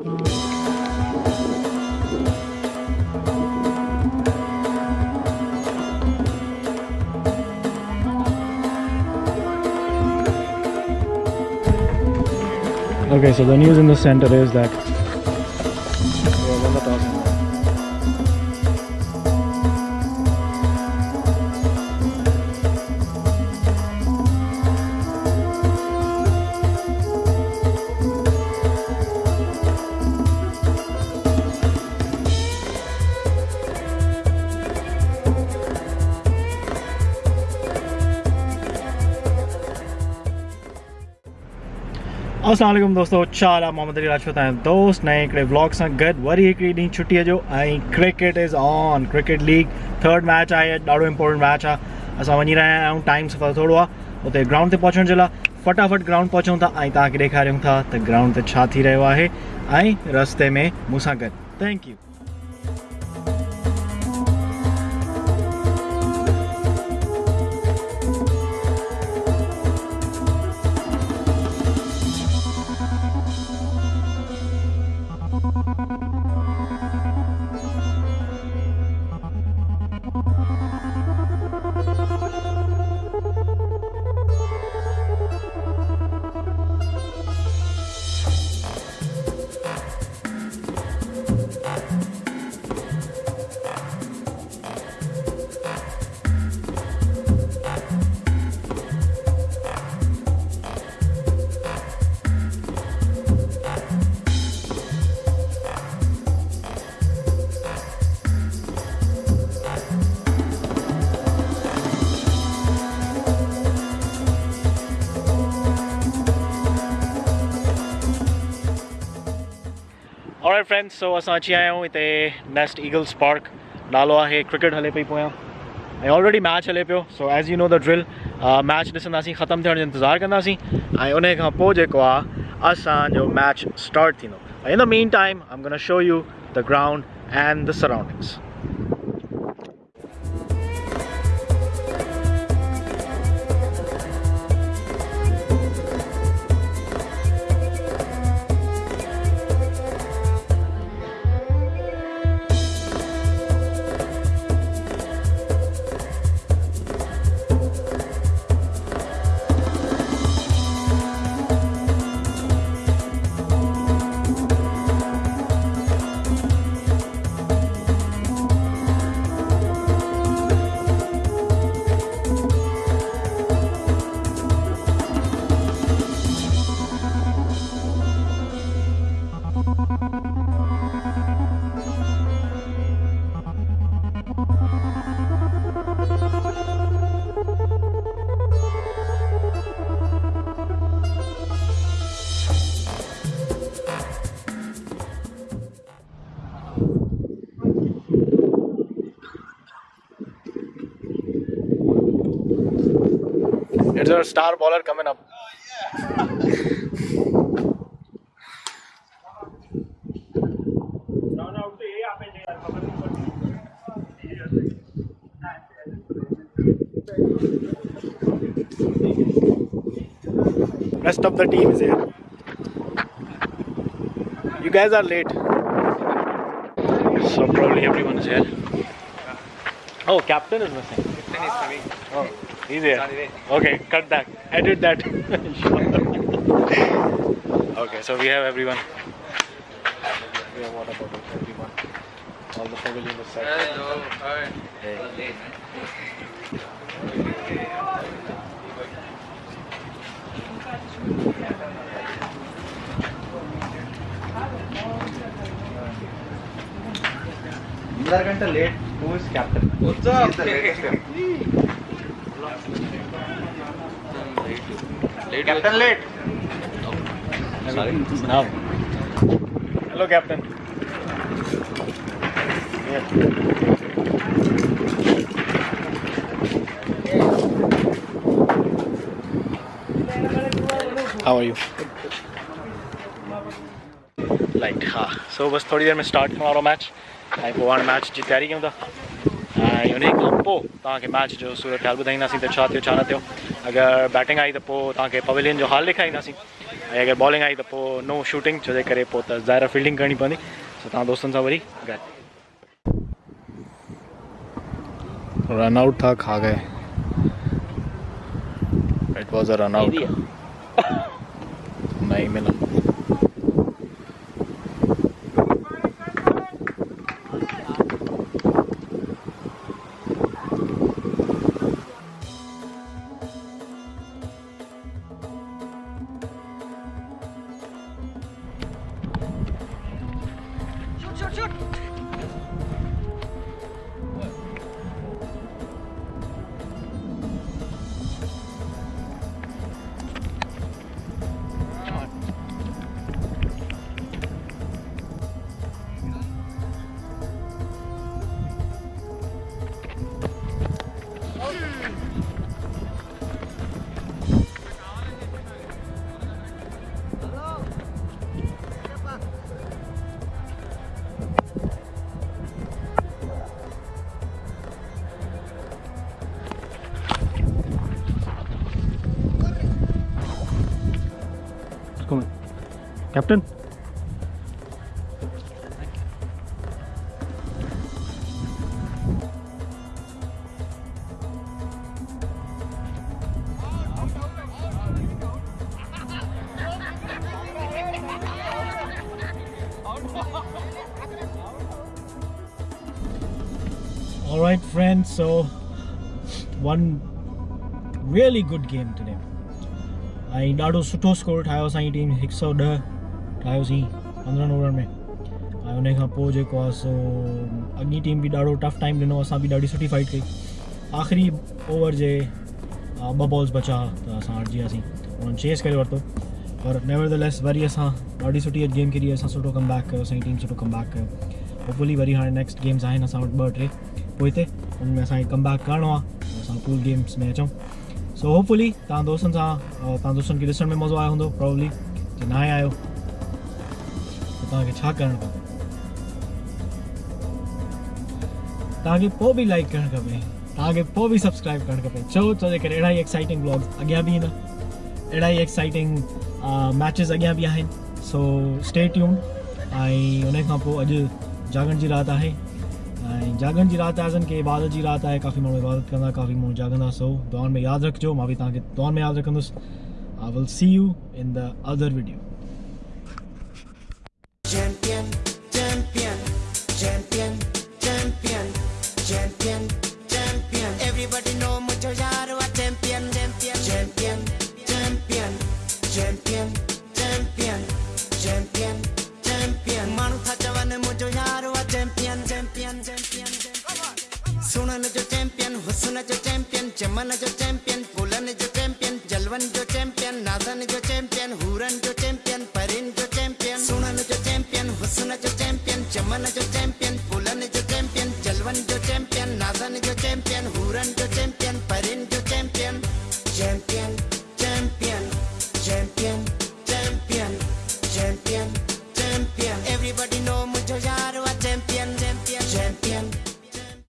Okay, so the news in the center is that السلام علیکم دوستو چالا محمد علی راجپوت ہیں دوست نئے وری سر گیری چھٹی is on cricket league third match ہے ڈاڑو امپورٹینٹ میچ آسان وی رہا ہوں ٹائم سفر تھوڑا گراؤنڈ تے پہنچن جلا لائے فٹافٹ گراؤنڈ پہنچوں تا تا تھا تو گراؤنڈ رہا ہے رستے میں مسا گینک یو فرینڈس سو ابھی اتنے نیسٹ ایگلس پارک نالو ہے کٹ ہلے پی پہ آلریڈی میچ ہلے پی so as you know the drill match this ختم کرنے کا انتظار کراسیں in match start and the meantime I'm gonna show you the ground and the surroundings A star bowler coming up. Rest of the team is here. You guys are late. So probably everyone is here. Oh, captain is missing. Captain is coming. Oh. He's there. Okay, cut that. Edit that. okay, so we have everyone. We have water bottles, everyone. All the in the set. Hello. Hi. Hey. Imdar Ganta late. Who is captain? What's up? He's the latest captain. Hello captain light ہاں سو بس تھوڑی دیر میں start رہا ہوں match I کیوں تھا match بس اگر بیٹنگ آئی تو پویل جو حال دکھائی اگر بالگ آئی تو نو شوٹنگ جو فلڈنگ کرنی پی دوست Captain? all right friends so one really good game today અહીં દાડો score. I was Sai team એકસો દહ سی پندرہ اوورن میں اور ان کا سو اگنی ٹیم بھی ٹف ٹائم ڈنو ابھی فائٹ کی آخری اوور جو بالس بچا تو اب ہٹ جاتی ان چیز کرتو اور نیور دا لس ویری ابھی گیم کھی اب کم بیک کم بیک کر ہوپلی ویری ہاں نیکسٹ گیمس اٹھا بٹے وہ اتنے ان میں ابھی کم بیک کر گیمس میں اچھا سو ہوپلی تھی دوستوں سے دوستوں کو دس میں مزہ آیا ہوں پراڈلی کہ نہ آیا لائک کریں سبسکرائب کرنا چاہیے کرسائٹنگ بلاگس اگیاں بھی نہٹنگ میچیز اگیا بھی آئین سو اسٹیٹنگ انگن کی رات ہے جاگن کی رات آزن کہ عبادت کی رات ہے کافی مو عبادت کرفی موبائل جاگتا سو دور میں یاد رکھجو میں دور میں یاد رکھیں I will see you in the other video Champion, champion, champion, champion, champion, champion. Everybody know mucho yaro a champion, champion, champion, champion, champion, champion, champion, champion. Manu thachawane mucho yaro a champion, champion, champion, champion. Suna na jo champion, husna jo champion, chaman jo champion, kulan jo champion, jalvan jo champion. run champion, who run the champion, parade.